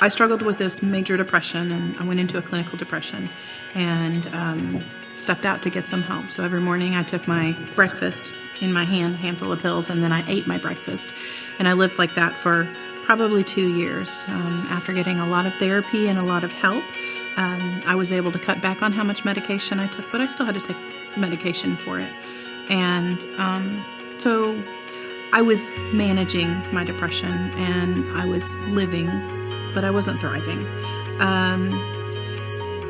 I struggled with this major depression, and I went into a clinical depression, and um, stepped out to get some help. So every morning I took my breakfast in my hand, handful of pills, and then I ate my breakfast, and I lived like that for probably two years. Um, after getting a lot of therapy and a lot of help, um, I was able to cut back on how much medication I took, but I still had to take medication for it. And um, so I was managing my depression and I was living, but I wasn't thriving. Um,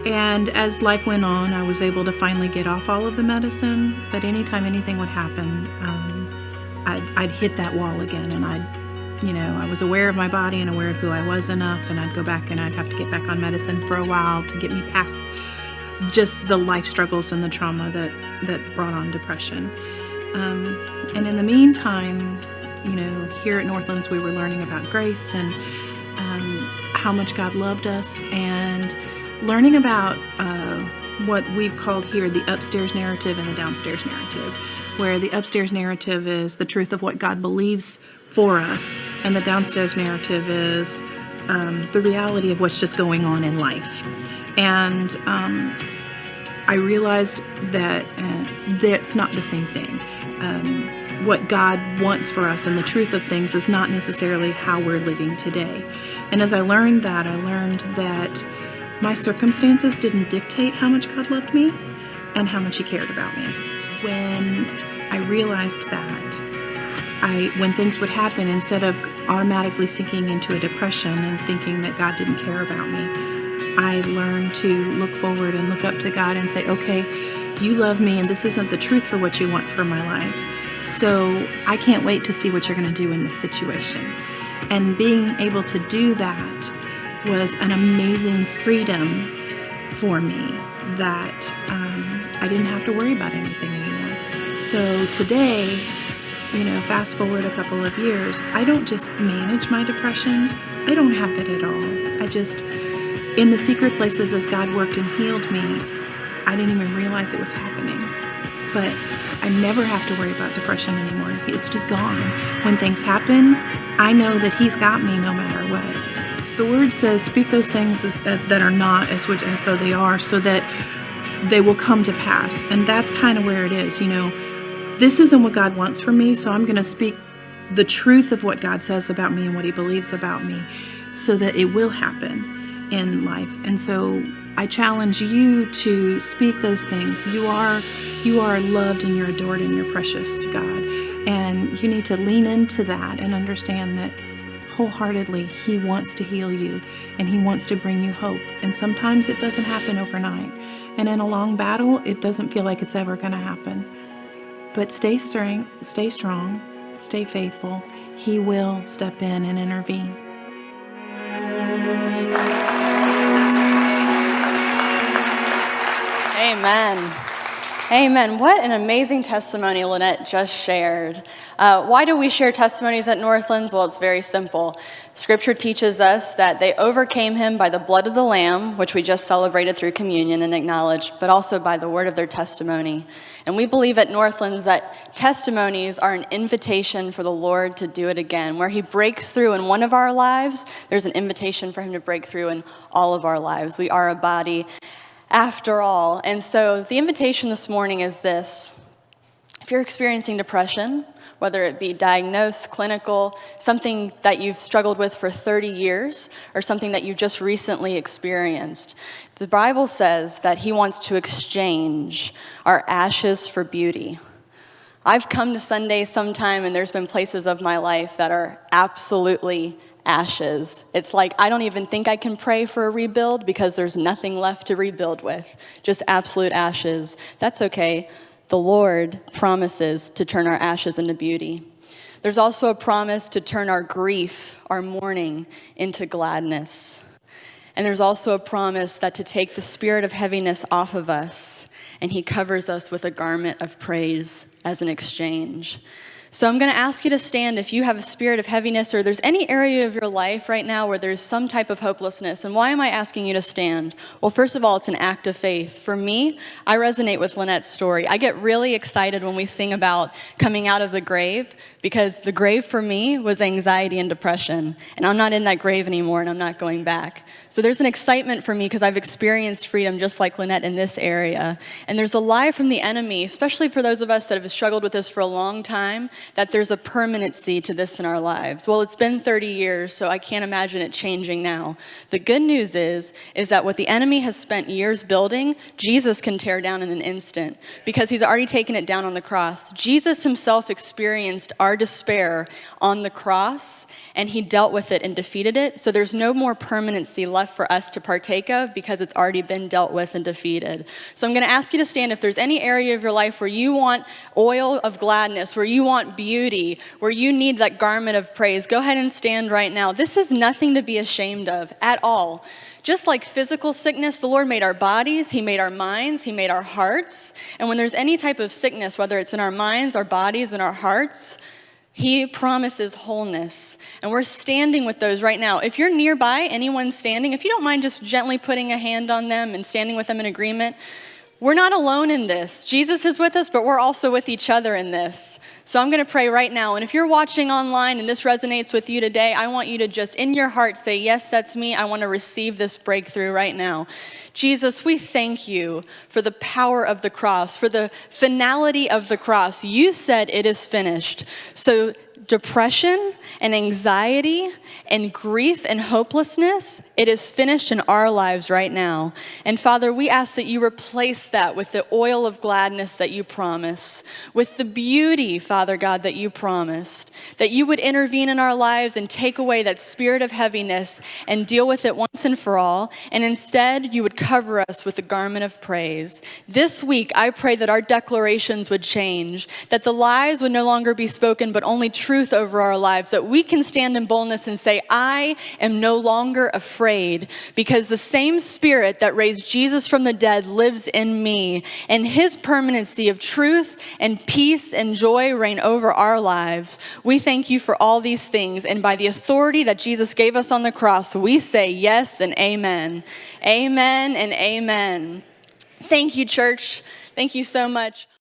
and as life went on, I was able to finally get off all of the medicine, but anytime anything would happen, um, I'd, I'd hit that wall again and I'd you know, I was aware of my body and aware of who I was enough, and I'd go back and I'd have to get back on medicine for a while to get me past just the life struggles and the trauma that, that brought on depression. Um, and in the meantime, you know, here at Northlands, we were learning about grace and um, how much God loved us and learning about uh, what we've called here the upstairs narrative and the downstairs narrative, where the upstairs narrative is the truth of what God believes for us, and the downstairs narrative is um, the reality of what's just going on in life. And um, I realized that uh, that's not the same thing. Um, what God wants for us and the truth of things is not necessarily how we're living today. And as I learned that, I learned that my circumstances didn't dictate how much God loved me and how much He cared about me. When I realized that, I, when things would happen, instead of automatically sinking into a depression and thinking that God didn't care about me, I learned to look forward and look up to God and say, okay, you love me and this isn't the truth for what you want for my life. So I can't wait to see what you're going to do in this situation. And being able to do that was an amazing freedom for me that um, I didn't have to worry about anything anymore. So today, you know, fast forward a couple of years, I don't just manage my depression, I don't have it at all. I just, in the secret places as God worked and healed me, I didn't even realize it was happening. But I never have to worry about depression anymore. It's just gone. When things happen, I know that He's got me no matter what. The Word says, speak those things as, uh, that are not as, as though they are, so that they will come to pass. And that's kind of where it is, you know this isn't what God wants for me, so I'm going to speak the truth of what God says about me and what He believes about me so that it will happen in life. And so I challenge you to speak those things. You are you are loved and you're adored and you're precious to God. And you need to lean into that and understand that wholeheartedly He wants to heal you and He wants to bring you hope. And sometimes it doesn't happen overnight. And in a long battle, it doesn't feel like it's ever going to happen. But stay strong, stay strong, stay faithful. He will step in and intervene. Amen. Amen. What an amazing testimony Lynette just shared. Uh, why do we share testimonies at Northlands? Well, it's very simple. Scripture teaches us that they overcame him by the blood of the Lamb, which we just celebrated through communion and acknowledged, but also by the word of their testimony. And we believe at Northlands that testimonies are an invitation for the Lord to do it again. Where he breaks through in one of our lives, there's an invitation for him to break through in all of our lives. We are a body after all. And so the invitation this morning is this. If you're experiencing depression, whether it be diagnosed, clinical, something that you've struggled with for 30 years, or something that you just recently experienced, the Bible says that He wants to exchange our ashes for beauty. I've come to Sunday sometime, and there's been places of my life that are absolutely ashes. It's like I don't even think I can pray for a rebuild because there's nothing left to rebuild with, just absolute ashes. That's okay. The Lord promises to turn our ashes into beauty. There's also a promise to turn our grief, our mourning, into gladness. And there's also a promise that to take the spirit of heaviness off of us, and He covers us with a garment of praise as an exchange. So I'm going to ask you to stand if you have a spirit of heaviness or there's any area of your life right now where there's some type of hopelessness. And why am I asking you to stand? Well, first of all, it's an act of faith. For me, I resonate with Lynette's story. I get really excited when we sing about coming out of the grave because the grave for me was anxiety and depression. And I'm not in that grave anymore and I'm not going back. So there's an excitement for me because I've experienced freedom just like Lynette in this area. And there's a lie from the enemy, especially for those of us that have struggled with this for a long time, that there's a permanency to this in our lives. Well, it's been 30 years, so I can't imagine it changing now. The good news is, is that what the enemy has spent years building, Jesus can tear down in an instant because he's already taken it down on the cross. Jesus himself experienced our despair on the cross and he dealt with it and defeated it. So there's no more permanency left for us to partake of because it's already been dealt with and defeated. So I'm going to ask you to stand if there's any area of your life where you want oil of gladness, where you want beauty, where you need that garment of praise, go ahead and stand right now. This is nothing to be ashamed of at all. Just like physical sickness, the Lord made our bodies, He made our minds, He made our hearts. And when there's any type of sickness, whether it's in our minds, our bodies, and our hearts, he promises wholeness. And we're standing with those right now. If you're nearby, anyone standing, if you don't mind just gently putting a hand on them and standing with them in agreement, we're not alone in this. Jesus is with us, but we're also with each other in this. So I'm going to pray right now. And if you're watching online and this resonates with you today, I want you to just in your heart say, Yes, that's me. I want to receive this breakthrough right now. Jesus, we thank you for the power of the cross, for the finality of the cross. You said it is finished. So depression and anxiety and grief and hopelessness, it is finished in our lives right now. And Father, we ask that you replace that with the oil of gladness that you promise, with the beauty, Father God, that you promised, that you would intervene in our lives and take away that spirit of heaviness and deal with it once and for all. And instead, you would cover us with the garment of praise. This week, I pray that our declarations would change, that the lies would no longer be spoken, but only truth truth over our lives, that we can stand in boldness and say, I am no longer afraid because the same spirit that raised Jesus from the dead lives in me, and his permanency of truth and peace and joy reign over our lives. We thank you for all these things, and by the authority that Jesus gave us on the cross, we say yes and amen. Amen and amen. Thank you, church. Thank you so much.